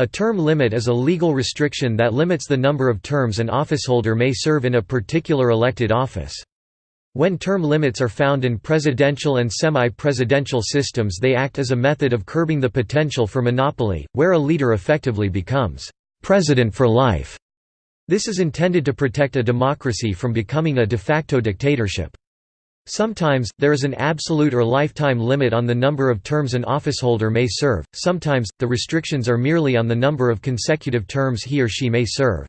A term limit is a legal restriction that limits the number of terms an officeholder may serve in a particular elected office. When term limits are found in presidential and semi-presidential systems they act as a method of curbing the potential for monopoly, where a leader effectively becomes «president for life». This is intended to protect a democracy from becoming a de facto dictatorship. Sometimes, there is an absolute or lifetime limit on the number of terms an officeholder may serve, sometimes, the restrictions are merely on the number of consecutive terms he or she may serve.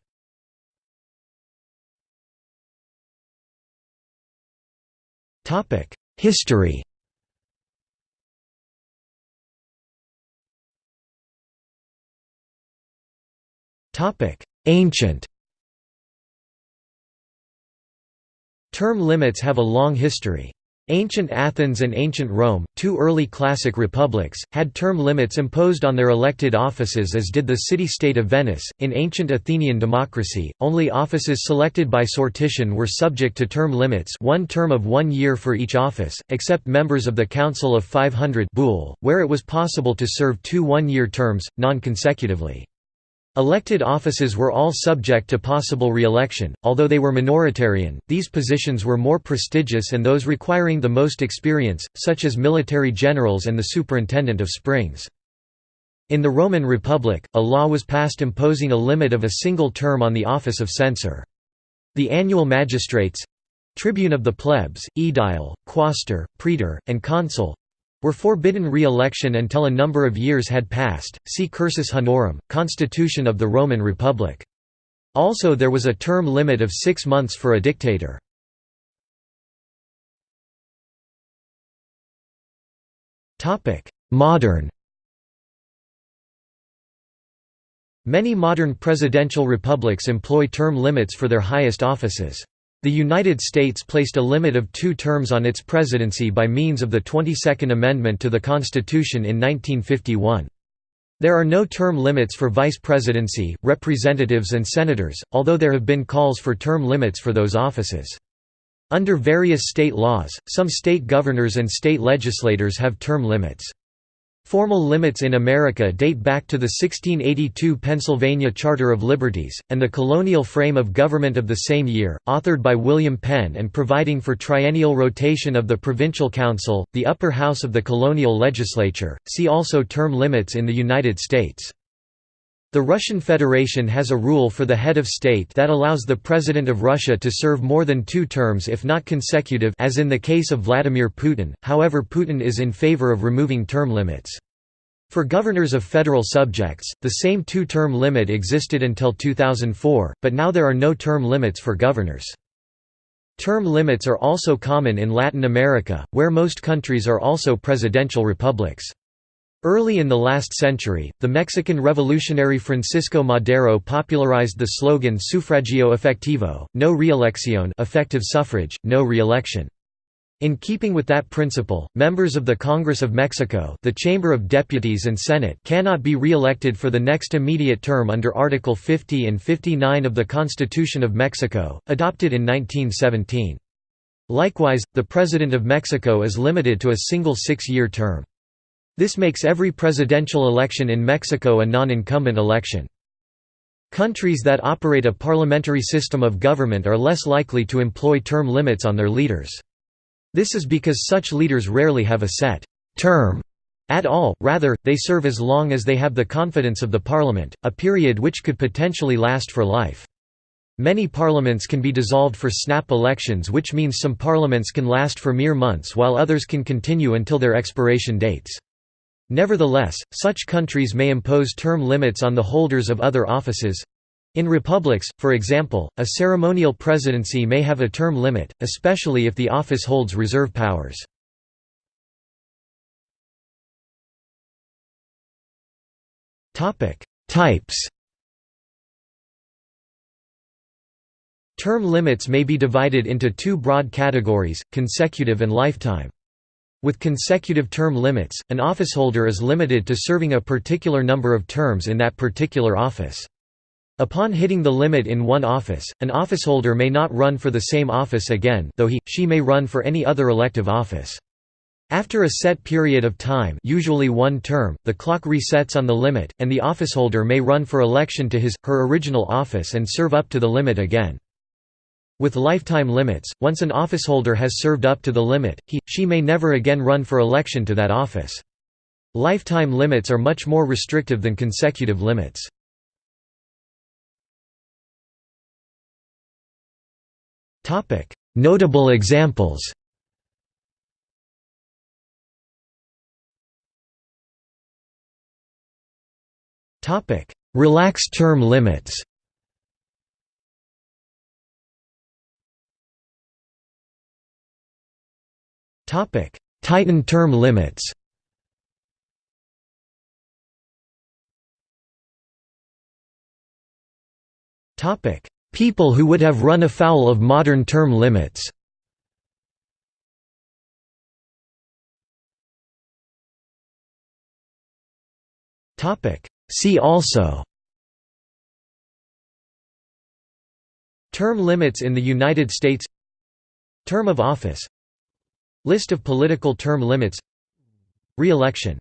History. Ancient Term limits have a long history. Ancient Athens and ancient Rome, two early classic republics, had term limits imposed on their elected offices as did the city-state of Venice. In ancient Athenian democracy, only offices selected by sortition were subject to term limits one term of one year for each office, except members of the Council of 500 Boule, where it was possible to serve two one-year terms, non-consecutively. Elected offices were all subject to possible re-election, although they were minoritarian, these positions were more prestigious and those requiring the most experience, such as military generals and the superintendent of springs. In the Roman Republic, a law was passed imposing a limit of a single term on the office of censor. The annual magistrates—tribune of the plebs, aedile, quaestor, praetor, and consul, were forbidden re-election until a number of years had passed. See Cursus Honorum, Constitution of the Roman Republic. Also there was a term limit of six months for a dictator. Modern Many modern presidential republics employ term limits for their highest offices. The United States placed a limit of two terms on its presidency by means of the 22nd Amendment to the Constitution in 1951. There are no term limits for vice presidency, representatives and senators, although there have been calls for term limits for those offices. Under various state laws, some state governors and state legislators have term limits. Formal limits in America date back to the 1682 Pennsylvania Charter of Liberties, and the colonial frame of government of the same year, authored by William Penn and providing for triennial rotation of the provincial council, the upper house of the colonial legislature. See also term limits in the United States. The Russian Federation has a rule for the head of state that allows the President of Russia to serve more than two terms if not consecutive as in the case of Vladimir Putin, however Putin is in favor of removing term limits. For governors of federal subjects, the same two-term limit existed until 2004, but now there are no term limits for governors. Term limits are also common in Latin America, where most countries are also presidential republics. Early in the last century, the Mexican revolutionary Francisco Madero popularized the slogan Sufragio efectivo, no reelección effective suffrage, no reelection. In keeping with that principle, members of the Congress of Mexico the Chamber of Deputies and Senate cannot be re-elected for the next immediate term under Article 50 and 59 of the Constitution of Mexico, adopted in 1917. Likewise, the President of Mexico is limited to a single six-year term. This makes every presidential election in Mexico a non-incumbent election. Countries that operate a parliamentary system of government are less likely to employ term limits on their leaders. This is because such leaders rarely have a set term at all, rather, they serve as long as they have the confidence of the parliament, a period which could potentially last for life. Many parliaments can be dissolved for snap elections which means some parliaments can last for mere months while others can continue until their expiration dates. Nevertheless, such countries may impose term limits on the holders of other offices. In republics, for example, a ceremonial presidency may have a term limit, especially if the office holds reserve powers. Types Term limits may be divided into two broad categories, consecutive and lifetime. With consecutive term limits, an officeholder is limited to serving a particular number of terms in that particular office. Upon hitting the limit in one office, an officeholder may not run for the same office again though he, she may run for any other elective office. After a set period of time usually one term, the clock resets on the limit, and the officeholder may run for election to his, her original office and serve up to the limit again. With lifetime limits, once an officeholder has served up to the limit, he, she may never again run for election to that office. Lifetime limits are much more restrictive than consecutive limits. Notable examples Relaxed term limits. Tighten term limits. People who would have run afoul of modern term limits. See also. Term limits in the United States. Term of office List of political term limits. Re-election